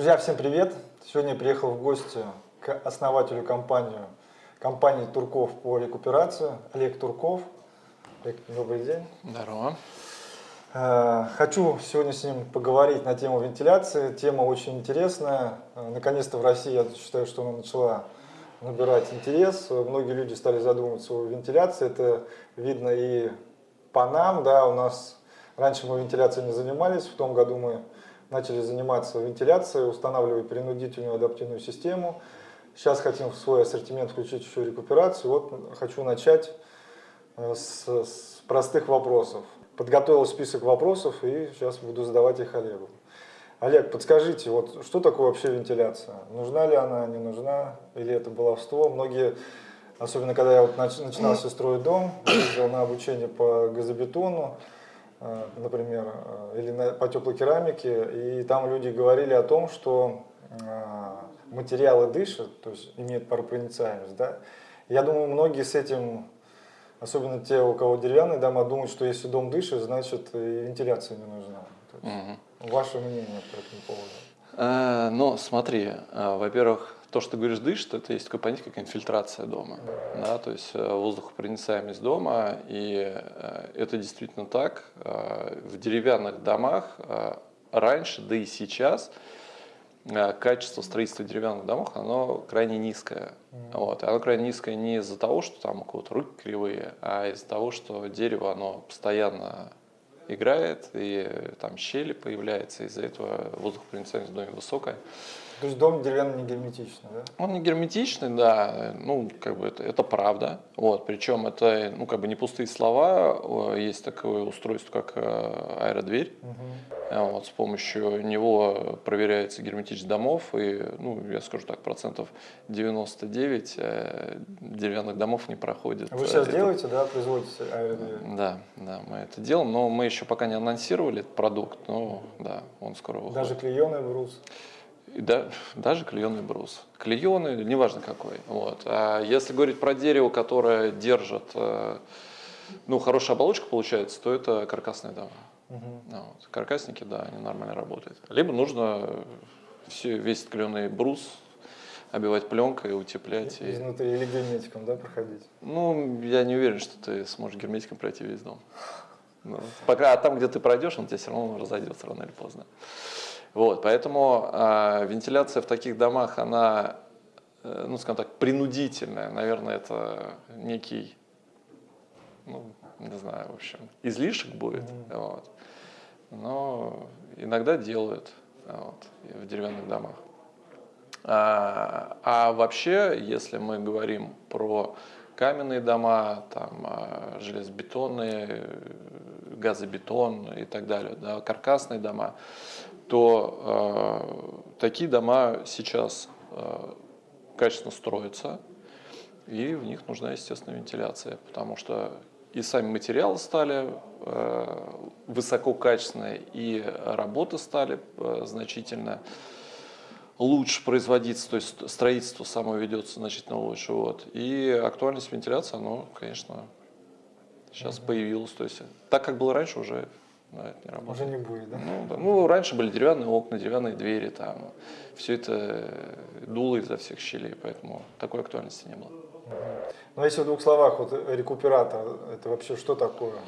Друзья, всем привет! Сегодня я приехал в гости к основателю компании, компании Турков по рекуперации, Олег Турков. Олег, добрый день. Здорово. Э, хочу сегодня с ним поговорить на тему вентиляции. Тема очень интересная. Э, наконец-то в России, я считаю, что она начала набирать интерес. Многие люди стали задумываться о вентиляции. Это видно и по нам. Да, у нас раньше мы вентиляцией не занимались. В том году мы начали заниматься вентиляцией, устанавливать принудительную адаптивную систему. Сейчас хотим в свой ассортимент включить еще рекуперацию. Вот хочу начать э, с, с простых вопросов подготовил список вопросов и сейчас буду задавать их Олегу. Олег, подскажите, вот что такое вообще вентиляция? Нужна ли она, не нужна, или это баловство? Многие, особенно когда я вот начинался строить дом, ездил на обучение по газобетону, например, э, или на, по теплой керамике, и там люди говорили о том, что э, материалы дышат, то есть имеют паропроницаемость. Да? Я думаю, многие с этим Особенно те, у кого деревянные дома, думают, что если дом дышит, значит и вентиляция не нужна. угу. Ваше мнение по этому поводу? Э, ну, смотри, э, во-первых, то, что ты говоришь, дышит, это есть такое понятие, как инфильтрация дома. Да. То есть э, воздухопроницаемость дома, и это действительно так. В деревянных домах раньше, да и сейчас – Э, качество строительства деревянных домов, оно крайне низкое. Вот. И оно крайне низкое не из-за того, что там у кого-то руки кривые, а из-за того, что дерево, оно постоянно играет, и там щели появляются, из-за этого воздухопроницаемость в доме высокая. То есть дом деревянный не герметичный, да? Он не герметичный, да, ну, как бы это, это правда. Вот, причем это, ну, как бы не пустые слова, есть такое устройство, как э, аэродверь. Угу. Вот, с помощью него проверяется герметичность домов, и, ну, я скажу так, процентов 99 э, деревянных домов не проходит. Вы сейчас это... делаете, да, производите аэродверь? Да, да, мы это делаем, но мы еще пока не анонсировали этот продукт, но, да, он скоро выходит. Даже клееный брус? И да, даже клееный брус. Клееный, неважно какой. Вот. А если говорить про дерево, которое держит, э, ну, хорошая оболочка получается, то это каркасные дома. Угу. Вот. Каркасники, да, они нормально работают. Либо нужно все, весь клееный брус обивать пленкой, утеплять. Изнутри и... или герметиком, да, проходить? Ну, я не уверен, что ты сможешь герметиком пройти весь дом. Ну, пока там, где ты пройдешь, он тебе все равно разойдется рано или поздно. Вот, поэтому э, вентиляция в таких домах, она, э, ну, скажем так, принудительная. Наверное, это некий, ну, не знаю, в общем, излишек будет. Mm-hmm. Вот. Но иногда делают вот, в деревянных домах. А, а вообще, если мы говорим про каменные дома, там, а, железобетонные, газобетон и так далее, да, каркасные дома, то э, такие дома сейчас э, качественно строятся, и в них нужна, естественно, вентиляция, потому что и сами материалы стали э, высококачественные, и работы стали э, значительно лучше производиться, то есть строительство само ведется значительно лучше. Вот. И актуальность вентиляции, оно, конечно, сейчас mm-hmm. появилась. То есть так, как было раньше, уже да, это не работает. Уже не будет, да? Ну, да. ну, раньше были деревянные окна, деревянные двери, там, все это дуло изо всех щелей, поэтому такой актуальности не было. Ну, если в двух словах, вот рекуператор, это вообще что такое?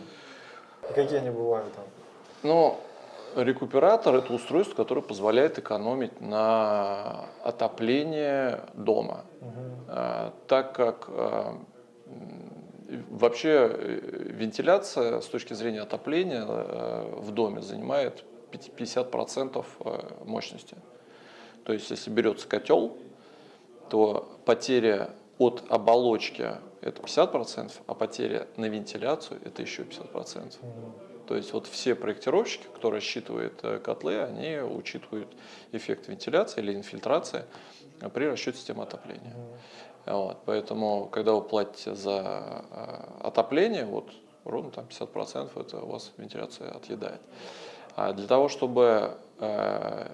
И какие они бывают там? Ну, рекуператор – это устройство, которое позволяет экономить на отоплении дома. Угу. Так как а, Вообще э, вентиляция с точки зрения отопления э, в доме занимает 50% э, мощности. То есть если берется котел, то потеря от оболочки это 50%, а потеря на вентиляцию это еще 50%. То есть вот все проектировщики, кто рассчитывают котлы, они учитывают эффект вентиляции или инфильтрации при расчете системы отопления. Вот, поэтому, когда вы платите за э, отопление, вот ровно там 50% это у вас вентиляция отъедает. А для того, чтобы э,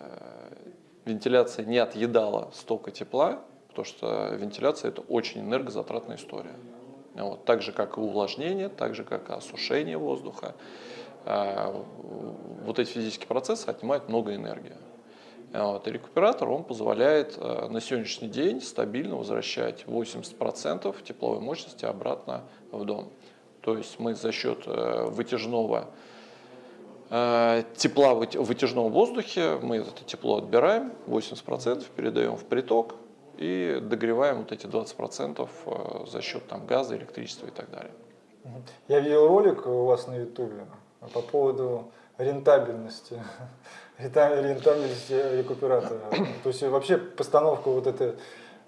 вентиляция не отъедала столько тепла, потому что вентиляция это очень энергозатратная история. Вот, так же, как и увлажнение, так же, как и осушение воздуха. Э, вот эти физические процессы отнимают много энергии. Вот. И рекуператор, он позволяет э, на сегодняшний день стабильно возвращать 80% тепловой мощности обратно в дом. То есть мы за счет э, вытяжного э, тепла в вытяжном воздухе, мы это тепло отбираем, 80% передаем в приток и догреваем вот эти 20% за счет там, газа, электричества и так далее. Я видел ролик у вас на ютубе по поводу рентабельности рентабельность рекуператора. То есть вообще постановка вот этой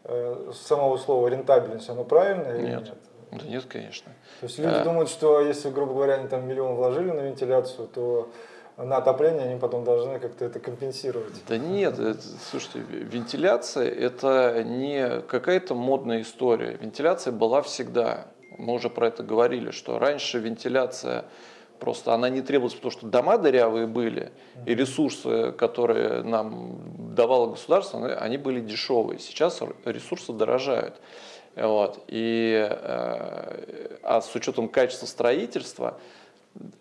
э, самого слова рентабельность, оно правильное или нет? нет? Да нет, конечно. То есть люди а... думают, что если, грубо говоря, они там миллион вложили на вентиляцию, то на отопление они потом должны как-то это компенсировать. Да нет, это, слушайте, вентиляция это не какая-то модная история. Вентиляция была всегда. Мы уже про это говорили, что раньше вентиляция Просто она не требовалась, потому что дома дырявые были, и ресурсы, которые нам давало государство, они были дешевые. Сейчас ресурсы дорожают. Вот. И, э, а с учетом качества строительства,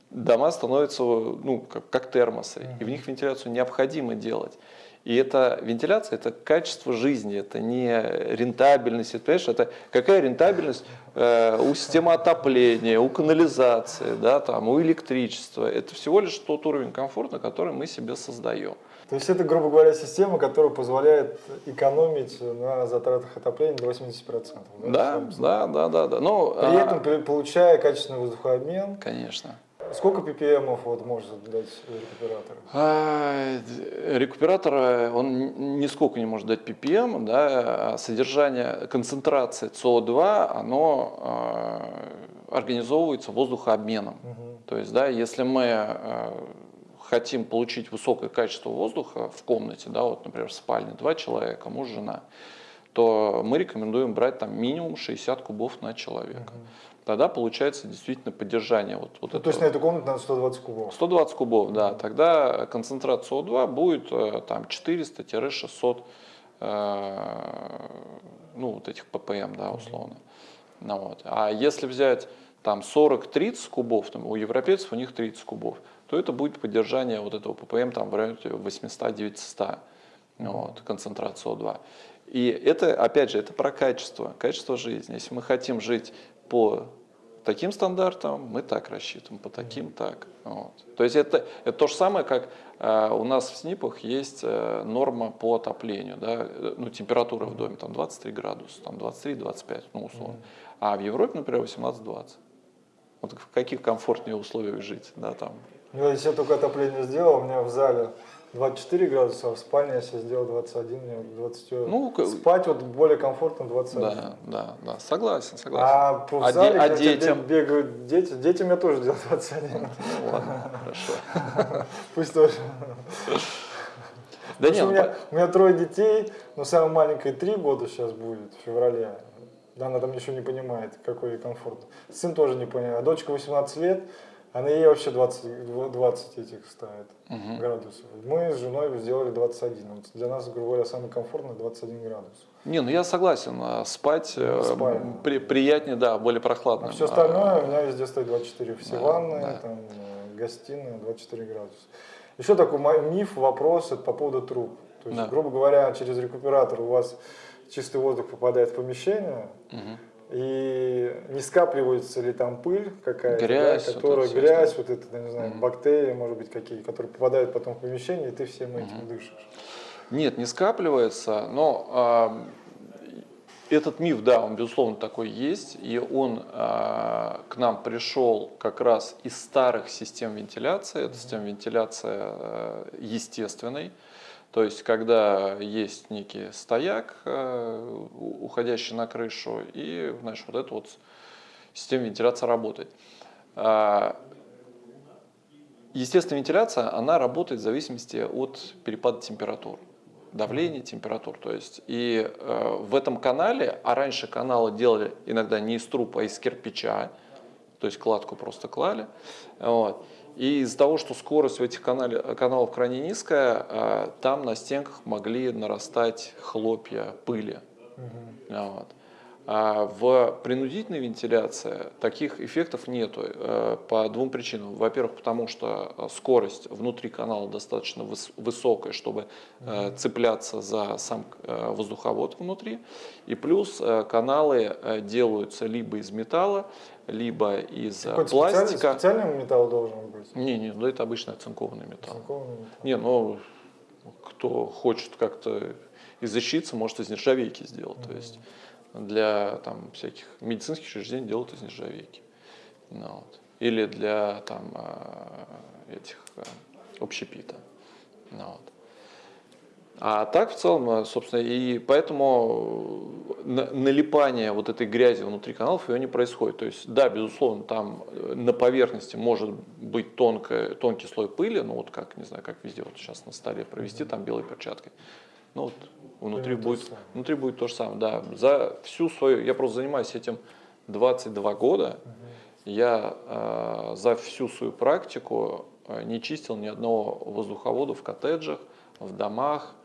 дома становятся ну, как, как термосы, и в них вентиляцию необходимо делать. И это вентиляция, это качество жизни, это не рентабельность, это, понимаешь, это какая рентабельность э, у системы отопления, у канализации, да, там, у электричества. Это всего лишь тот уровень комфорта, который мы себе создаем. То есть это, грубо говоря, система, которая позволяет экономить на затратах отопления до 80%. Да, да, да, да, да. Но, При а... этом получая качественный воздухообмен. Конечно. Сколько ppm вот может дать рекуператор? А, рекуператор, он нисколько не может дать ppm, да, а содержание, концентрация СО2, оно а, организовывается воздухообменом. Угу. То есть, да, если мы а, хотим получить высокое качество воздуха в комнате, да, вот, например, в спальне два человека, муж, жена, то мы рекомендуем брать там минимум 60 кубов на человека. Угу тогда получается действительно поддержание. Вот, вот ну, то есть на эту комнату надо 120 кубов? 120 кубов, да. Тогда концентрация СО2 будет э, там 400-600 э, ну, вот этих ppm, да, условно. Ну, вот. А если взять там 40-30 кубов, там, у европейцев у них 30 кубов, то это будет поддержание вот этого ppm там, в районе 800-900 вот, концентрация СО2. И это, опять же, это про качество, качество жизни. Если мы хотим жить по таким стандартам мы так рассчитываем, по таким так. Вот. То есть это, это то же самое, как э, у нас в СНИПах есть э, норма по отоплению, да, ну, температура в доме там 23 градуса, там 23-25, ну, условно. А в Европе, например, 18-20. Вот в каких комфортнее условиях жить, да, там. Ну, если я только отопление сделал, у меня в зале 24 градуса, а в спальне я себе сделал 21, мне 20. Ну, Спать вот более комфортно 21. Да, да, да, согласен, согласен. А а зале, а детям? бегают дети, детям я тоже делал 21. Ну, ну, ладно, хорошо. Пусть тоже. Да нет, у, меня, у меня трое детей, но самая маленькая три года сейчас будет, в феврале. Да, она там еще не понимает, какой ей комфорт. Сын тоже не понимает. А дочка 18 лет, а на ей вообще 20, 20 этих ставит угу. градусов. Мы с женой сделали 21. Вот для нас, грубо говоря, самый комфортный 21 градус. Не, ну я согласен, а спать э, при, приятнее, да, более прохладно. А все остальное у меня везде стоит 24. Все да, ванны, да. там, э, гостиная 24 градуса. Еще такой миф, вопрос это по поводу труб. То есть, да. грубо говоря, через рекуператор у вас чистый воздух попадает в помещение, угу и не скапливается ли там пыль какая-то, грязь, да, которая вот грязь, вот это, не знаю, mm бактерии, может быть, какие, которые попадают потом в помещение, и ты всем этим mm дышишь. Нет, не скапливается, но э, этот миф, да, он безусловно такой есть, и он э, к нам пришел как раз из старых систем вентиляции, это система вентиляции э, естественной, то есть, когда есть некий стояк, э, уходящий на крышу, и значит, вот эта вот система вентиляции работает. А, естественная вентиляция, она работает в зависимости от перепада температур давление, температур. То есть, и э, в этом канале, а раньше каналы делали иногда не из труб, а из кирпича, то есть кладку просто клали. Вот. И из-за того, что скорость в этих канале, каналов крайне низкая, а, там на стенках могли нарастать хлопья пыли. Угу. Вот. А в принудительной вентиляции таких эффектов нету э, по двум причинам. Во-первых, потому что э, скорость внутри канала достаточно высокая, чтобы э, цепляться за сам воздуховод внутри. И плюс каналы делаются либо из металла, либо из пластика. Специальный, специальный металл должен быть? Не, не, ну это обычно оцинкованный металл. Оцинкованный металл. Не, ну кто хочет как-то изощриться, может из нержавейки сделать. Mm-hmm. То есть для там, всяких медицинских учреждений делают из нержавейки. Ну, вот. Или для там, а, этих а, общепита. Ну, вот. А так в целом, а, собственно, и поэтому налипание вот этой грязи внутри каналов ее не происходит. То есть, да, безусловно, там э, на поверхности может быть тонкая, тонкий слой пыли, ну вот как, не знаю, как везде вот сейчас на столе провести там белой перчаткой. Ну вот внутри будет, внутри будет то же самое. Да, за всю свою, я просто занимаюсь этим 22 года, угу. я э, за всю свою практику э, не чистил ни одного воздуховода в коттеджах, в домах,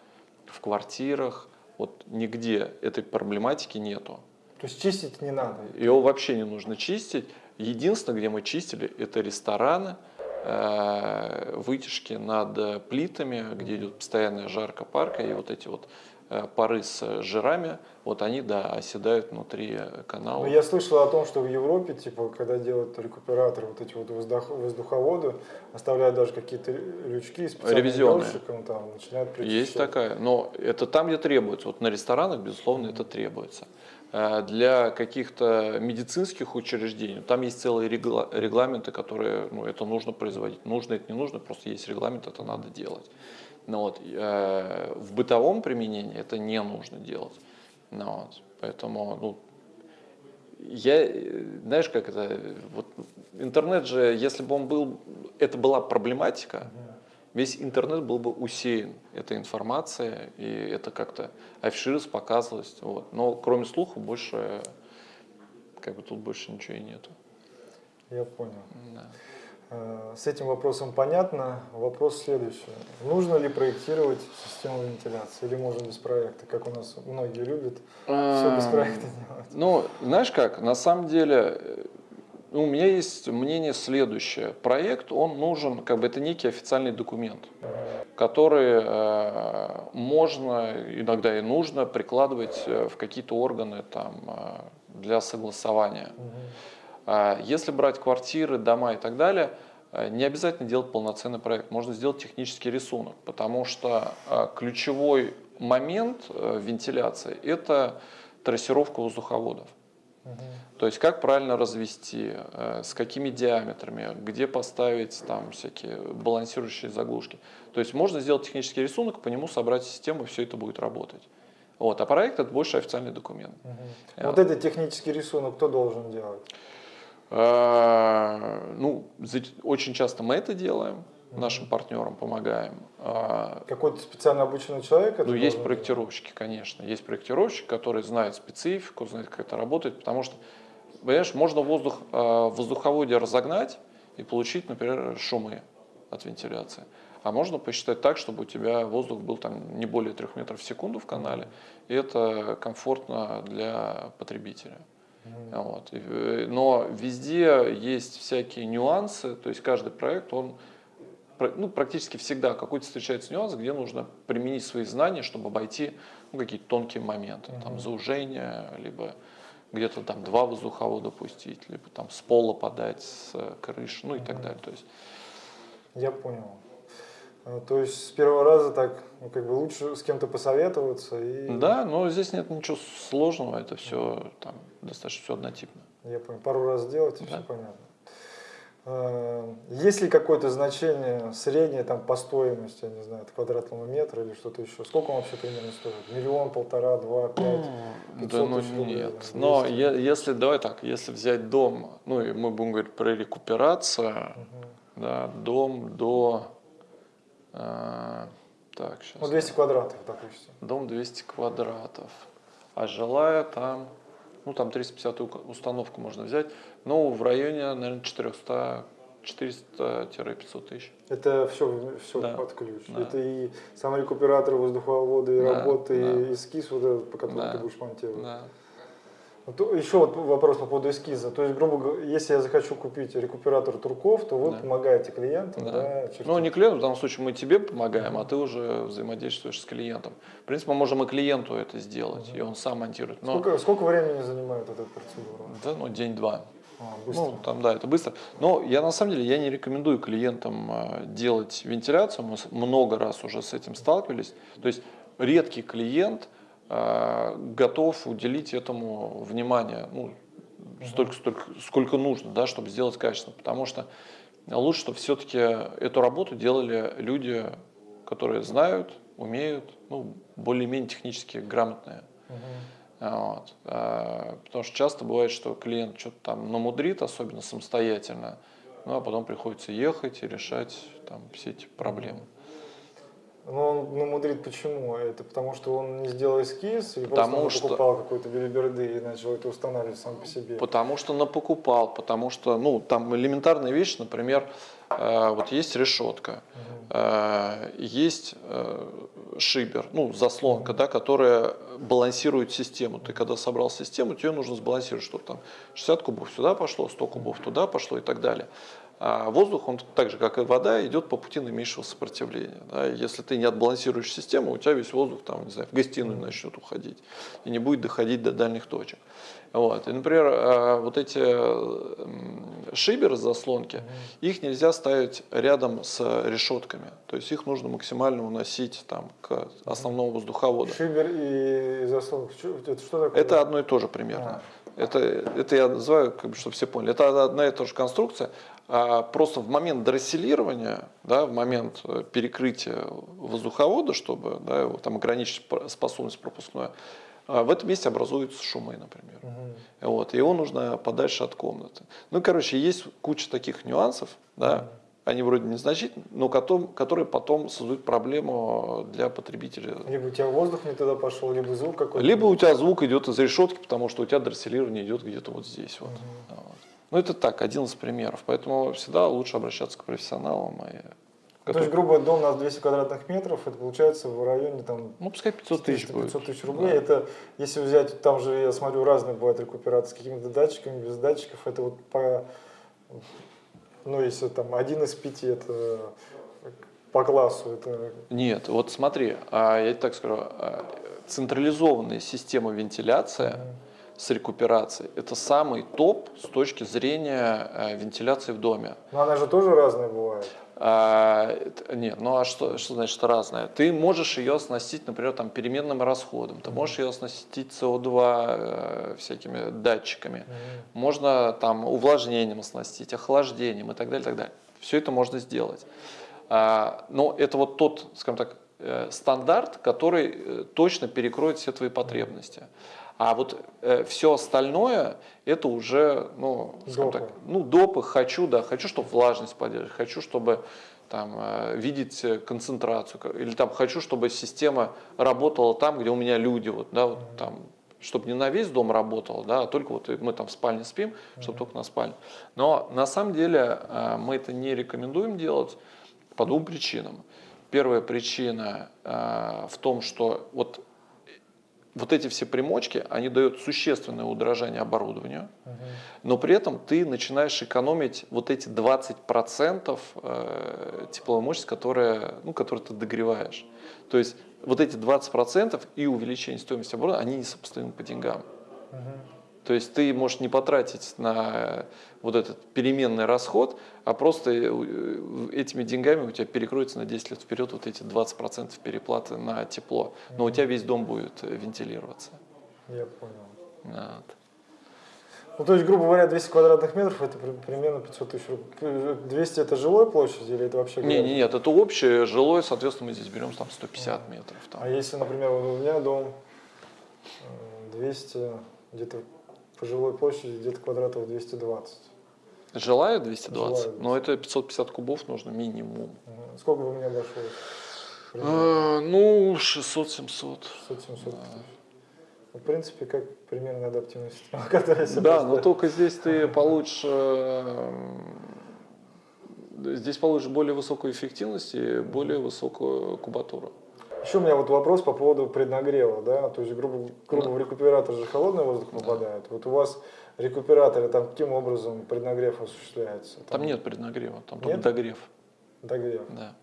в квартирах, вот нигде этой проблематики нету. То есть чистить не надо? Его вообще не нужно чистить. Единственное, где мы чистили, это рестораны, вытяжки над плитами, где идет постоянная жарка парка, и вот эти вот Э, пары с жирами, вот они, да, оседают внутри канала. Но ну, я слышал о том, что в Европе, типа, когда делают рекуператоры, вот эти вот воздух, воздуховоды, оставляют даже какие-то лючки специальные там начинают причищать. Есть такая, но это там, где требуется. Вот на ресторанах, безусловно, mm-hmm. это требуется. Э, для каких-то медицинских учреждений, там есть целые регламенты, которые, ну, это нужно производить. Нужно это не нужно, просто есть регламент, это надо делать. Но вот, э, в бытовом применении это не нужно делать. Ну, вот, поэтому, ну, я, знаешь, как это, вот интернет же, если бы он был, это была проблематика, весь интернет был бы усеян этой информацией, и это как-то афишировалось, показывалось. Вот. Но кроме слуха больше, как бы тут больше ничего и нету. Я понял. Да. Э, с этим вопросом понятно. Вопрос следующий. Нужно ли проектировать систему вентиляции или можно без проекта, как у нас многие любят все без проекта делать? Ну, знаешь как, на самом деле у меня есть мнение следующее. Проект, он нужен, как бы это некий официальный документ, который э, можно, иногда и нужно прикладывать э, в какие-то органы там, э, для согласования. Угу. Если брать квартиры, дома и так далее, э, не обязательно делать полноценный проект, можно сделать технический рисунок, потому что ключевой момент вентиляции – это трассировка воздуховодов. Угу. То есть как правильно развести, с какими диаметрами, где поставить там всякие балансирующие заглушки. То есть можно сделать технический рисунок, по нему собрать систему, и все это будет работать. Вот, а проект это больше официальный документ. Угу. Вот этот технический рисунок кто должен делать? А, ну, очень часто мы это делаем, нашим партнерам помогаем. А, Какой-то специально обученный человек? Ну, есть проектировщики, конечно. Есть проектировщик, который знает специфику, знает, как это работает, потому что, понимаешь, можно воздух а, в воздуховоде разогнать и получить, например, шумы от вентиляции. А можно посчитать так, чтобы у тебя воздух был там не более 3 метров в секунду в канале, и это комфортно для потребителя. Вот. Э, но везде есть всякие нюансы, то есть каждый проект, он ну, практически всегда какой-то встречается нюанс, где нужно применить свои знания, чтобы обойти ну, какие-то тонкие моменты, mm-hmm. там заужение, либо где-то там два воздуховода пустить, либо там с пола подать, с крыши, ну и mm-hmm. так далее. То есть... Я понял. А, то есть с первого раза так, ну, как бы лучше с кем-то посоветоваться и. Да, но здесь нет ничего сложного, это все там достаточно все однотипно. Я понял. Пару раз сделать и да. все понятно. А, есть ли какое-то значение среднее там по стоимости, я не знаю, квадратного метра или что-то еще? Сколько он вообще примерно стоит? Миллион, полтора, два, пять? Да ну нет. Но я, если, давай так, если взять дом, ну и мы будем говорить про рекуперацию, угу. да, дом до а, так, сейчас. Ну, 200 квадратов, допустим. Дом 200 квадратов. А жилая там, ну, там 350 установку можно взять. Ну, в районе, наверное, 400 400-500 тысяч. Это все, все да. под ключ. Да. Это и сам рекуператор воздуховода, и да, работы, да. и эскиз, вот этот, по которому да. ты будешь монтировать. Да. Вот еще вот вопрос по поводу эскиза. То есть, грубо говоря, если я захочу купить рекуператор турков, то вы Да. помогаете клиентам, Да. да? чертить? Ну, не клиенту, в данном случае мы тебе помогаем, а ты уже взаимодействуешь с клиентом. В принципе, мы можем и клиенту это сделать, и он сам монтирует. Но, Сколько, сколько времени занимает эта процедура? да, ну, день-два. А, быстро. Ну, там, да, это быстро. Но я на самом деле я не рекомендую клиентам э, делать вентиляцию. Мы много раз уже с этим сталкивались. То есть редкий клиент готов уделить этому внимание, ну, столько, столько, сколько нужно, да, чтобы сделать качественно. Потому что лучше, чтобы все-таки эту работу делали люди, которые знают, умеют, ну, более-менее технически грамотные. Мгм. Вот. А, Потому что часто бывает, что клиент что-то там намудрит, особенно самостоятельно, ну а потом приходится ехать и решать там все эти проблемы. Но он намудрит почему? Это потому что он не сделал эскиз или Потому просто он что- покупал какой-то билиберды и начал это устанавливать сам по себе? Потому что напокупал, потому что, ну, там элементарная вещь, например, э, вот есть решетка, э, есть э, шибер, ну, заслонка, да, которая балансирует систему. Ты когда собрал систему, тебе нужно сбалансировать, чтобы там 60 кубов сюда пошло, 100 кубов туда пошло и так далее. А воздух, он так же, как и вода, идет по пути наименьшего сопротивления. да. Если ты не отбалансируешь систему, у тебя весь воздух там, не знаю, в гостиную начнет уходить и не будет доходить до дальних точек. Вот. И, например, э, вот эти м, шиберы, заслонки, их нельзя ставить рядом с решетками. То есть их нужно максимально уносить там, к основному воздуховоду. Шибер и заслонка. Это что такое? Это одно и то же примерно. Это, это я называю, как бы, чтобы все поняли, это одна и та же конструкция. А просто в момент дросселирования, да, в момент э, перекрытия воздуховода, чтобы да, его, там, ограничить способность пропускную, а, в этом месте образуются шумы, например. Мгм. Вот, его нужно подальше от комнаты. Ну, короче, есть куча таких нюансов, да, они вроде незначительные, но потом, которые потом создают проблему для потребителя. Либо у тебя воздух не туда пошел, либо звук какой-то. Либо у тебя звук идет из решетки, потому что у тебя дросселирование идет где-то вот здесь. Вот. Вот. Ну, это так, один из примеров. Поэтому всегда лучше обращаться к профессионалам. И, Ну, То есть, грубо дом у нас 200 квадратных метров, это получается в районе там ну, пускай 500 тысяч будет. 500 тысяч рублей. Это, если взять, там же, я смотрю, разные бывают рекуперации с какими-то датчиками, без датчиков. Это вот по, ну, если там один из пяти, это по классу, это Нет, вот смотри, а, я так скажу, а, централизованная система вентиляции с рекуперацией – это самый топ с точки зрения э, вентиляции в доме. Но она же тоже разная бывает. А, нет, ну а что, что значит разное? Ты можешь ее оснастить, например, там, переменным расходом, ты можешь ее оснастить СО2 э, всякими датчиками, можно там увлажнением оснастить, охлаждением и так далее, так далее. Все это можно сделать. А, но это вот тот, скажем так, э, стандарт, который э, точно перекроет все твои потребности. А вот все остальное это уже, ну, скажем Допы. так, ну, допы хочу, да, хочу, чтобы влажность поддерживать, хочу, чтобы там, э, видеть э, концентрацию, или там хочу, чтобы система работала там, где у меня люди, вот, да, вот там, чтобы не на весь дом работала, да, а только вот мы там в спальне спим, чтобы только на спальне. Но на самом деле э, мы это не рекомендуем делать по двум причинам. Первая причина э, в том, что вот вот эти все примочки, они дают существенное удорожание оборудованию, но при этом ты начинаешь экономить вот эти 20% э, тепловой мощности, которые, ну, которые ты догреваешь. То есть вот эти 20% и увеличение стоимости оборудования, они несопоставимы по деньгам. То есть ты можешь не потратить на вот этот переменный расход, а просто э, этими деньгами у тебя перекроется на 10 лет вперед вот эти 20% переплаты на тепло. Но у тебя весь дом будет э, вентилироваться. Я понял. Вот. Ну, то есть, грубо говоря, 200 квадратных метров это при- примерно 500 тысяч рублей. 200 это жилой площадь или это вообще? Не, не, нет, это общее жилое, соответственно, мы здесь берем там 150 метров. Там. А если, например, вот у меня дом э, 200, где-то по жилой площади где-то квадратов 220. Жилая 220, Жилая но это 550 кубов нужно минимум. Мгм. Сколько бы меня обошлось? Э, Ну, 600-700. 600-700 тысяч. Ну, В принципе, как примерно адаптивная система, которая Да, но только здесь ты получишь, э, здесь получишь более высокую эффективность и более высокую кубатуру. Еще у меня вот вопрос по поводу преднагрева, да, то есть, грубо, грубо в рекуператор же холодный воздух попадает. Вот у вас рекуператоры, там каким образом преднагрев осуществляется? Там нет преднагрева, там Нет? только догрев. Догрев. Да.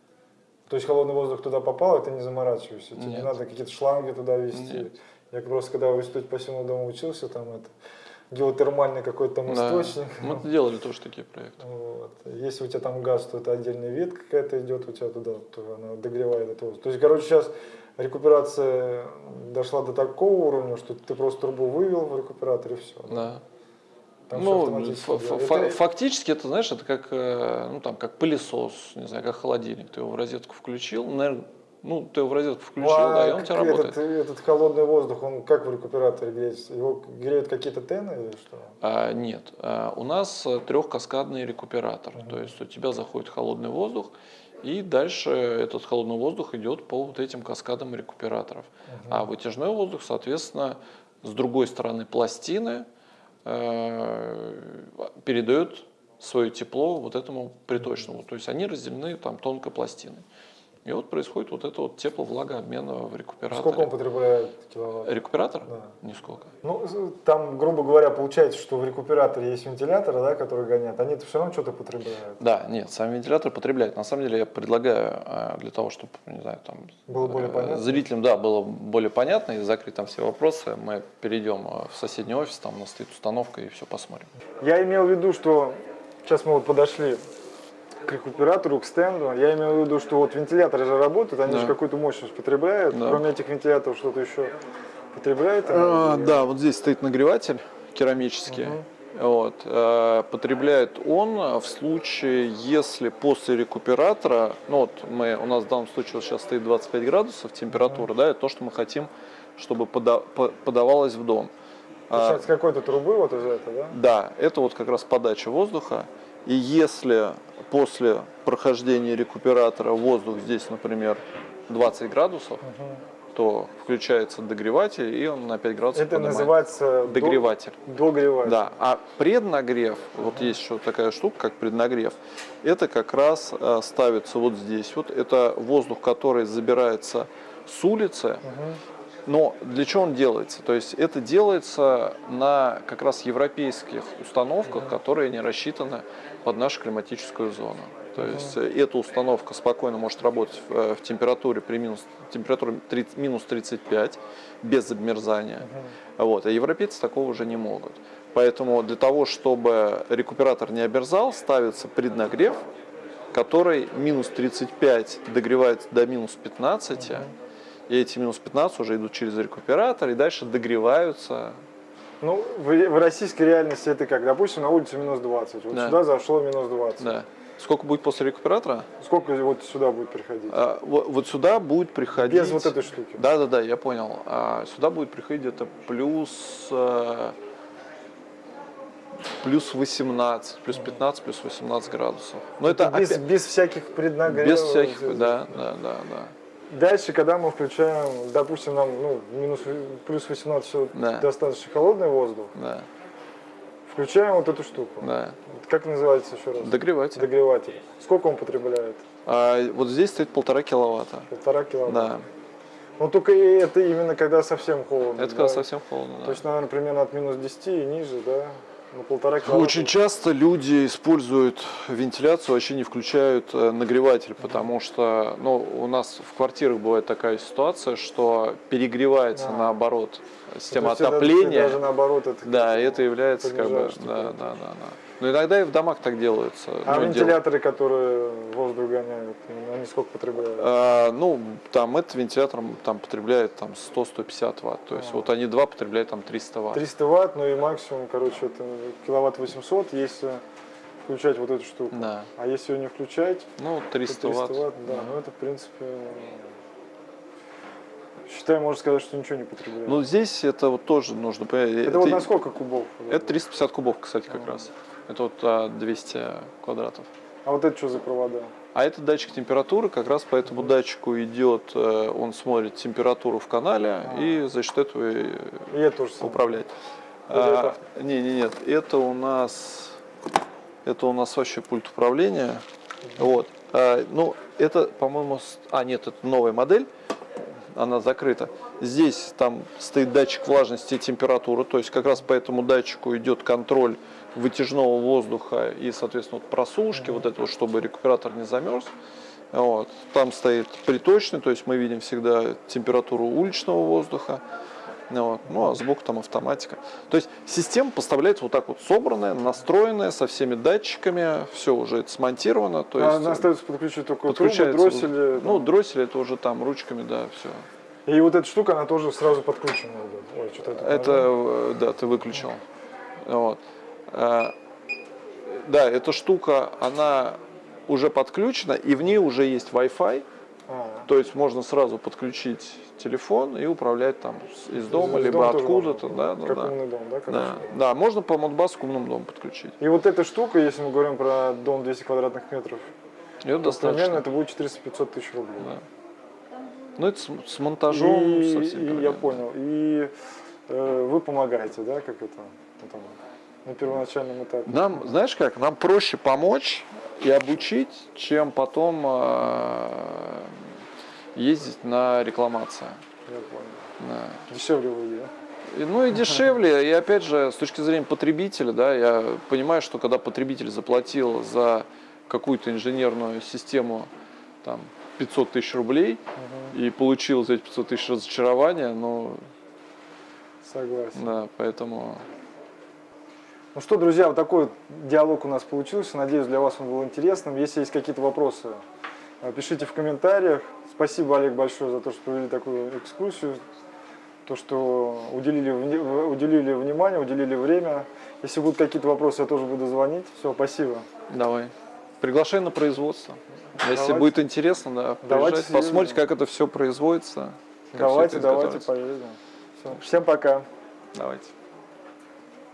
То есть холодный воздух туда попал, и ты не заморачиваешься. Тебе не Нет. надо какие-то шланги туда вести. Нет. Я просто когда в институте пассивного дома учился, там это геотермальный какой-то там Да. источник. Мы делали тоже такие проекты. Вот. Если у тебя там газ, то это отдельная ветка какая-то идет у тебя туда, то она догревает это воздух. То есть, короче, сейчас рекуперация дошла до такого уровня, что ты просто трубу вывел в рекуператор и все. Да. Там ну, Это- фактически это, знаешь, это как, э, ну, там, как пылесос, не знаю, как холодильник. Ты его в розетку включил, наверное, ну, ты его в розетку включил, Ну, а да, и он у тебя этот, работает. этот холодный воздух, он как в рекуператоре греется? Его греют какие-то тены или что? А, нет, А, у нас э, трехкаскадный рекуператор. Мгм. То есть у тебя заходит холодный воздух, и дальше этот холодный воздух идет по вот этим каскадам рекуператоров. А вытяжной воздух, соответственно, с другой стороны пластины э, передает свое тепло вот этому приточному. То есть они разделены там тонкой пластиной. И вот происходит вот это вот тепло-влагообмена в рекуператоре. Сколько он потребляет киловатт? Рекуператор? Да. Нисколько. Ну, там, грубо говоря, получается, что в рекуператоре есть вентиляторы, да, которые гонят, они все равно что-то потребляют. Да, нет, сам вентилятор потребляет. На самом деле я предлагаю э, для того, чтобы, не знаю, там Было более э, понятно? зрителям, да, было более понятно и закрыть там все вопросы, мы перейдем э, в соседний офис, там у нас стоит установка и все посмотрим. Я имел в виду, что сейчас мы вот подошли к рекуператору, к стенду. Я имел в виду, что вот вентиляторы же работают, они Да. же какую-то мощность потребляют. Да. Кроме этих вентиляторов что-то еще потребляет? А, да, вот здесь стоит нагреватель керамический. Вот, э, потребляет он в случае, если после рекуператора, ну вот мы, у нас в данном случае вот сейчас стоит 25 градусов температура, да, это то, что мы хотим, чтобы пода- по- подавалось в дом. А, Получается, с какой-то трубы вот из этого, да? Да, это вот как раз подача воздуха. И если после прохождения рекуператора воздух здесь, например, 20 градусов, то включается догреватель, и он на 5 градусов Это поднимает. называется до- Догреватель. Догреватель. Да, а преднагрев, вот есть еще такая штука, как преднагрев, это как раз э, ставится вот здесь. Вот это воздух, который забирается с улицы, Мгм. но для чего он делается? То есть это делается на как раз европейских установках, которые не рассчитаны под нашу климатическую зону. То есть э, эта установка спокойно может работать в, э, в температуре при минус, температуре 30 минус 35 без обмерзания. Вот, а европейцы такого уже не могут. Поэтому для того, чтобы рекуператор не обмерзал, ставится преднагрев, который минус 35 догревается до минус 15, и эти минус 15 уже идут через рекуператор и дальше догреваются. Ну, в, в российской реальности это как? Допустим, на улице минус 20. Вот Да. сюда зашло минус 20. Да. Сколько будет после рекуператора? Сколько вот сюда будет приходить? А, вот, вот сюда будет приходить... Без вот этой штуки. Да, да, да, я понял. А сюда будет приходить где-то плюс, э, плюс 18, плюс 15, плюс 18 градусов. Но это, без, опять- без всяких преднагревов. без всяких, да, да, да. Дальше, когда мы включаем, допустим, нам ну, минус, плюс 18 всё Да. достаточно холодный воздух, да, включаем вот эту штуку. да. Как называется еще раз? Догреватель. Догреватель. Сколько он потребляет? А вот здесь стоит полтора киловатта. Полтора киловатта. Да, Но только и это именно когда совсем холодно. это да? когда совсем холодно. да. То есть, наверное, примерно от минус 10 и ниже, да? Ну, полтора киловатта. Очень часто люди используют вентиляцию, вообще не включают э, нагреватель, потому что ну, у нас в квартирах бывает такая ситуация, что перегревается А. наоборот система То есть это отопления. Даже наоборот это. Да, это является как бы, да, да, да, да. Но иногда и в домах так делается. А ну, вентиляторы, которые воздух гоняют, они сколько потребляют? А, ну, там этот вентилятор там потребляет там 100-150 ватт. То есть А. вот они два потребляют там 300 ватт. 300 ватт, ну и максимум, короче, это киловатт 800, если включать вот эту штуку. Да. А если ее не включать, Ну, то 300, 300 ватт. ватт, да, ну это в принципе, считай, можно сказать, что ничего не потребляет. Ну, здесь это вот тоже нужно понять. это вот на сколько кубов? Это 350 кубов, кстати, как раз. Это вот а, 200 квадратов. А вот это что за провода? А это датчик температуры, как раз по этому датчику идет, э, он смотрит температуру в канале и за счет этого и тоже управляет. Или не, не, нет, это у нас, это у нас вообще пульт управления. Вот. А, ну, это, по-моему, с- а нет, это новая модель. она закрыта. Здесь там стоит датчик влажности и температуры, то есть как раз по этому датчику идет контроль вытяжного воздуха и, соответственно, вот просушки, вот это вот, чтобы рекуператор не замерз. Вот. Там стоит приточный, то есть мы видим всегда температуру уличного воздуха. Вот. Ну, а сбоку там автоматика. То есть система поставляется вот так вот собранная, настроенная, со всеми датчиками, все уже это смонтировано. То есть, Она остается подключить только трубы, подключается, дроссели. Ну, там. дроссель это уже там ручками, да, все. И вот эта штука, она тоже сразу подключена. Ой, что-то это, Это, э, да, ты выключил. Вот. Э, Да, эта штука, она уже подключена, и в ней уже есть Wi-Fi. А, То есть можно сразу подключить телефон и управлять там из дома, из либо откуда-то. Да, да, Как да. умный дом, да? Да, короче? да, можно по Модбасу к умному дому подключить. И вот эта штука, если мы говорим про дом 200 квадратных метров, это то достаточно. примерно это будет 400-500 тысяч рублей. Да. Ну, это с, с монтажом и, совсем и я понял. И э, вы помогаете, да, как это там, на первоначальном этапе? Нам, знаешь как, нам проще помочь и обучить, чем потом э, ездить на рекламацию. Я понял. Да. Дешевле вы, да? И, Ну и дешевле, и опять же, с точки зрения потребителя, да, я понимаю, что когда потребитель заплатил за какую-то инженерную систему там, 500 тысяч рублей и получил за эти 500 тысяч разочарования, ну, Согласен. да, поэтому... Ну что, друзья, вот такой вот диалог у нас получился. Надеюсь, для вас он был интересным. Если есть какие-то вопросы, пишите в комментариях. Спасибо, Олег, большое за то, что провели такую экскурсию. То, что уделили, уделили внимание, уделили время. Если будут какие-то вопросы, я тоже буду звонить. Все, спасибо. Давай. Приглашай на производство. Если Давайте. будет интересно, да, Давайте посмотрите, как это все производится. давайте, это давайте, поедем. Всё. Всем пока. Давайте.